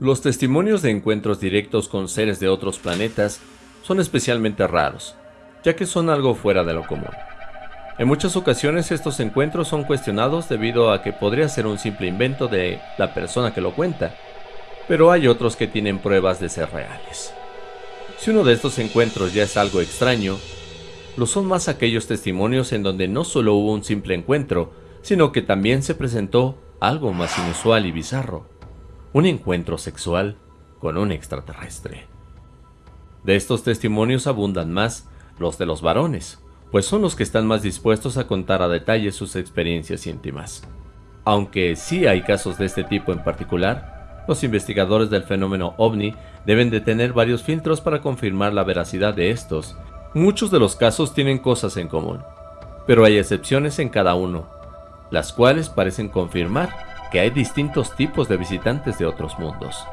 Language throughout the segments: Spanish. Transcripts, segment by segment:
Los testimonios de encuentros directos con seres de otros planetas son especialmente raros, ya que son algo fuera de lo común. En muchas ocasiones estos encuentros son cuestionados debido a que podría ser un simple invento de la persona que lo cuenta, pero hay otros que tienen pruebas de ser reales. Si uno de estos encuentros ya es algo extraño, lo son más aquellos testimonios en donde no solo hubo un simple encuentro, sino que también se presentó algo más inusual y bizarro, un encuentro sexual con un extraterrestre. De estos testimonios abundan más los de los varones, pues son los que están más dispuestos a contar a detalle sus experiencias íntimas. Aunque sí hay casos de este tipo en particular, los investigadores del fenómeno ovni deben de tener varios filtros para confirmar la veracidad de estos. Muchos de los casos tienen cosas en común, pero hay excepciones en cada uno, las cuales parecen confirmar que hay distintos tipos de visitantes de otros mundos.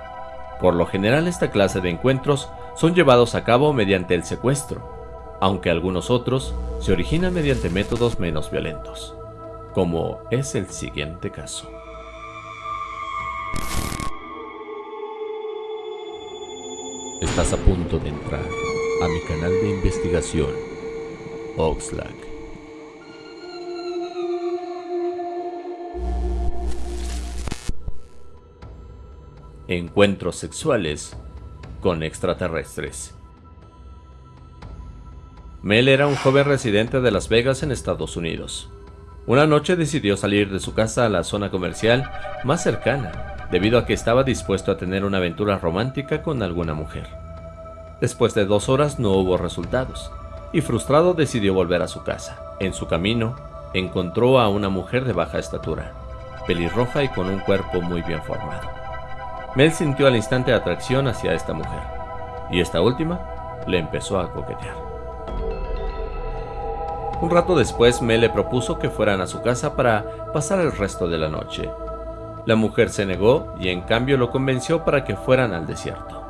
Por lo general esta clase de encuentros son llevados a cabo mediante el secuestro, aunque algunos otros se originan mediante métodos menos violentos, como es el siguiente caso. Estás a punto de entrar a mi canal de investigación, Oxlack. Encuentros sexuales con extraterrestres. Mel era un joven residente de Las Vegas en Estados Unidos. Una noche decidió salir de su casa a la zona comercial más cercana, debido a que estaba dispuesto a tener una aventura romántica con alguna mujer. Después de dos horas no hubo resultados, y frustrado decidió volver a su casa. En su camino, encontró a una mujer de baja estatura, pelirroja y con un cuerpo muy bien formado. Mel sintió al instante atracción hacia esta mujer, y esta última le empezó a coquetear. Un rato después, Mel le propuso que fueran a su casa para pasar el resto de la noche. La mujer se negó y en cambio lo convenció para que fueran al desierto.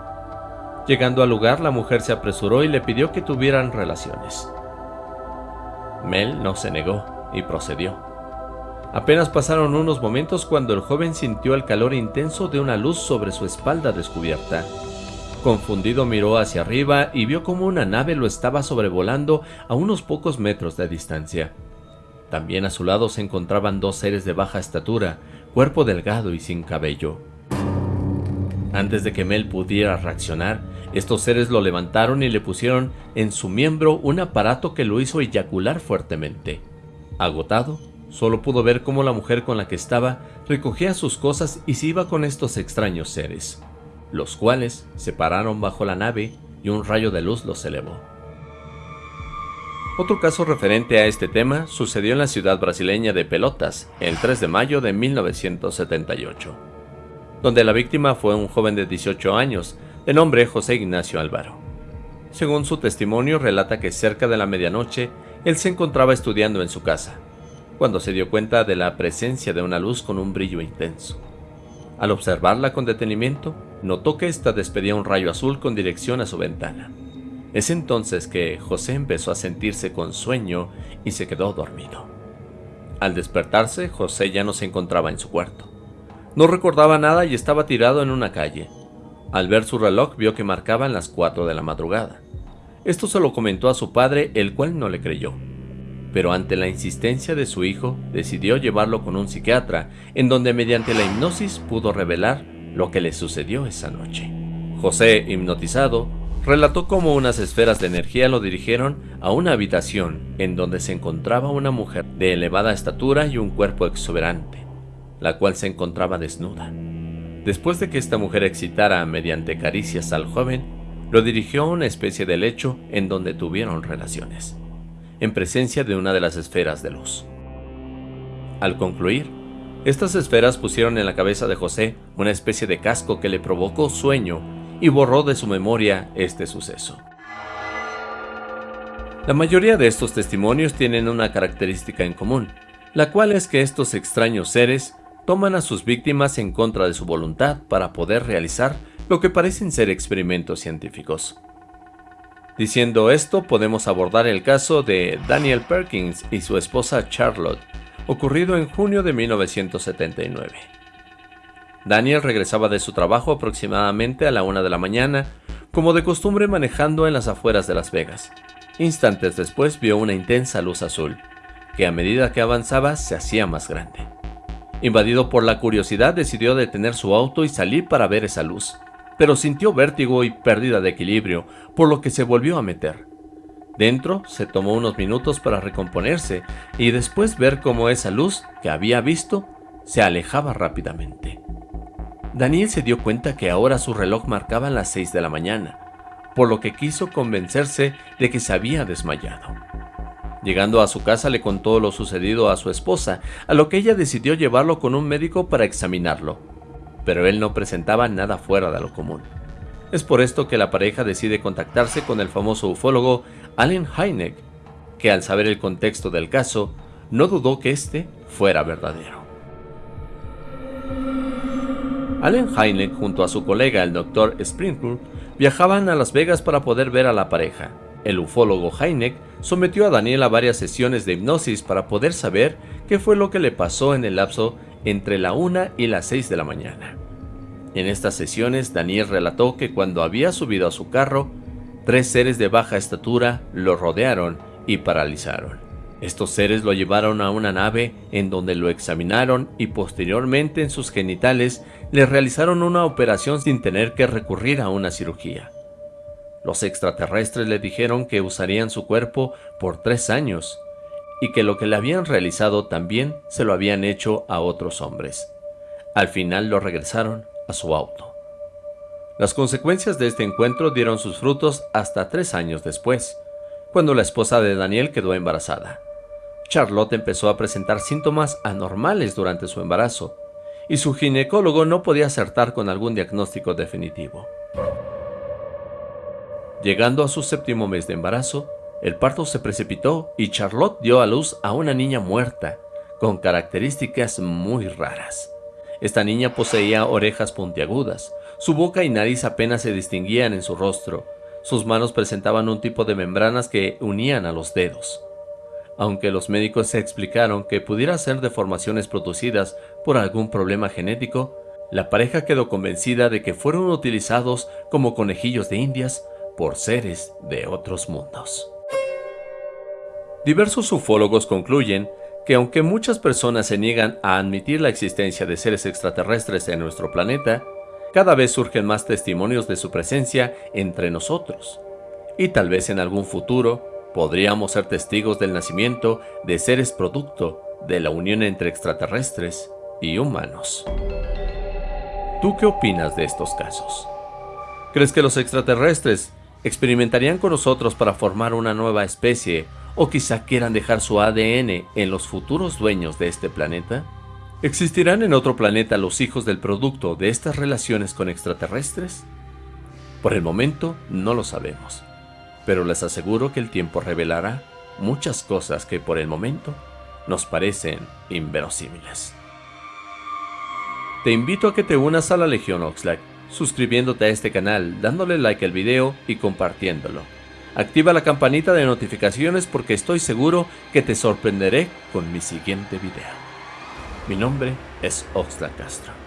Llegando al lugar, la mujer se apresuró y le pidió que tuvieran relaciones. Mel no se negó y procedió. Apenas pasaron unos momentos cuando el joven sintió el calor intenso de una luz sobre su espalda descubierta. Confundido miró hacia arriba y vio como una nave lo estaba sobrevolando a unos pocos metros de distancia. También a su lado se encontraban dos seres de baja estatura, cuerpo delgado y sin cabello. Antes de que Mel pudiera reaccionar, estos seres lo levantaron y le pusieron en su miembro un aparato que lo hizo eyacular fuertemente. Agotado, solo pudo ver cómo la mujer con la que estaba recogía sus cosas y se iba con estos extraños seres los cuales se pararon bajo la nave y un rayo de luz los elevó. Otro caso referente a este tema sucedió en la ciudad brasileña de Pelotas el 3 de mayo de 1978, donde la víctima fue un joven de 18 años de nombre José Ignacio Álvaro. Según su testimonio relata que cerca de la medianoche él se encontraba estudiando en su casa, cuando se dio cuenta de la presencia de una luz con un brillo intenso. Al observarla con detenimiento, notó que ésta despedía un rayo azul con dirección a su ventana. Es entonces que José empezó a sentirse con sueño y se quedó dormido. Al despertarse, José ya no se encontraba en su cuarto. No recordaba nada y estaba tirado en una calle. Al ver su reloj vio que marcaban las 4 de la madrugada. Esto se lo comentó a su padre, el cual no le creyó. Pero ante la insistencia de su hijo, decidió llevarlo con un psiquiatra, en donde mediante la hipnosis pudo revelar lo que le sucedió esa noche. José, hipnotizado, relató cómo unas esferas de energía lo dirigieron a una habitación en donde se encontraba una mujer de elevada estatura y un cuerpo exuberante, la cual se encontraba desnuda. Después de que esta mujer excitara mediante caricias al joven, lo dirigió a una especie de lecho en donde tuvieron relaciones, en presencia de una de las esferas de luz. Al concluir, estas esferas pusieron en la cabeza de José una especie de casco que le provocó sueño y borró de su memoria este suceso. La mayoría de estos testimonios tienen una característica en común, la cual es que estos extraños seres toman a sus víctimas en contra de su voluntad para poder realizar lo que parecen ser experimentos científicos. Diciendo esto, podemos abordar el caso de Daniel Perkins y su esposa Charlotte, ocurrido en junio de 1979. Daniel regresaba de su trabajo aproximadamente a la una de la mañana, como de costumbre manejando en las afueras de Las Vegas. Instantes después vio una intensa luz azul, que a medida que avanzaba se hacía más grande. Invadido por la curiosidad decidió detener su auto y salir para ver esa luz, pero sintió vértigo y pérdida de equilibrio, por lo que se volvió a meter. Dentro se tomó unos minutos para recomponerse y después ver cómo esa luz que había visto se alejaba rápidamente. Daniel se dio cuenta que ahora su reloj marcaba las 6 de la mañana, por lo que quiso convencerse de que se había desmayado. Llegando a su casa le contó lo sucedido a su esposa, a lo que ella decidió llevarlo con un médico para examinarlo, pero él no presentaba nada fuera de lo común. Es por esto que la pareja decide contactarse con el famoso ufólogo Allen Hynek, que al saber el contexto del caso, no dudó que este fuera verdadero. Allen Hynek junto a su colega el Dr. Sprinkle viajaban a Las Vegas para poder ver a la pareja. El ufólogo Hynek sometió a Daniel a varias sesiones de hipnosis para poder saber qué fue lo que le pasó en el lapso entre la 1 y las 6 de la mañana. En estas sesiones Daniel relató que cuando había subido a su carro, Tres seres de baja estatura lo rodearon y paralizaron. Estos seres lo llevaron a una nave en donde lo examinaron y posteriormente en sus genitales le realizaron una operación sin tener que recurrir a una cirugía. Los extraterrestres le dijeron que usarían su cuerpo por tres años y que lo que le habían realizado también se lo habían hecho a otros hombres. Al final lo regresaron a su auto. Las consecuencias de este encuentro dieron sus frutos hasta tres años después, cuando la esposa de Daniel quedó embarazada. Charlotte empezó a presentar síntomas anormales durante su embarazo, y su ginecólogo no podía acertar con algún diagnóstico definitivo. Llegando a su séptimo mes de embarazo, el parto se precipitó y Charlotte dio a luz a una niña muerta, con características muy raras. Esta niña poseía orejas puntiagudas, su boca y nariz apenas se distinguían en su rostro. Sus manos presentaban un tipo de membranas que unían a los dedos. Aunque los médicos se explicaron que pudiera ser deformaciones producidas por algún problema genético, la pareja quedó convencida de que fueron utilizados como conejillos de indias por seres de otros mundos. Diversos ufólogos concluyen que aunque muchas personas se niegan a admitir la existencia de seres extraterrestres en nuestro planeta, cada vez surgen más testimonios de su presencia entre nosotros. Y tal vez en algún futuro podríamos ser testigos del nacimiento de seres producto de la unión entre extraterrestres y humanos. ¿Tú qué opinas de estos casos? ¿Crees que los extraterrestres experimentarían con nosotros para formar una nueva especie o quizá quieran dejar su ADN en los futuros dueños de este planeta? ¿Existirán en otro planeta los hijos del producto de estas relaciones con extraterrestres? Por el momento no lo sabemos, pero les aseguro que el tiempo revelará muchas cosas que por el momento nos parecen inverosímiles. Te invito a que te unas a la Legión Oxlack, suscribiéndote a este canal, dándole like al video y compartiéndolo. Activa la campanita de notificaciones porque estoy seguro que te sorprenderé con mi siguiente video. Mi nombre es Oxlack Castro.